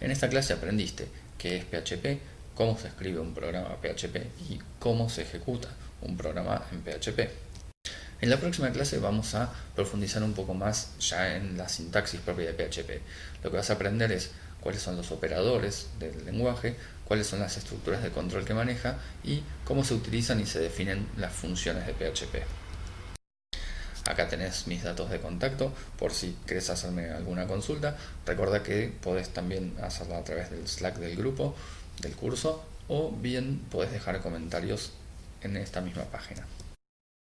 En esta clase aprendiste qué es PHP, cómo se escribe un programa PHP y cómo se ejecuta un programa en PHP. En la próxima clase vamos a profundizar un poco más ya en la sintaxis propia de PHP. Lo que vas a aprender es cuáles son los operadores del lenguaje, cuáles son las estructuras de control que maneja y cómo se utilizan y se definen las funciones de PHP. Acá tenés mis datos de contacto por si querés hacerme alguna consulta. Recuerda que podés también hacerla a través del Slack del grupo, del curso, o bien podés dejar comentarios en esta misma página.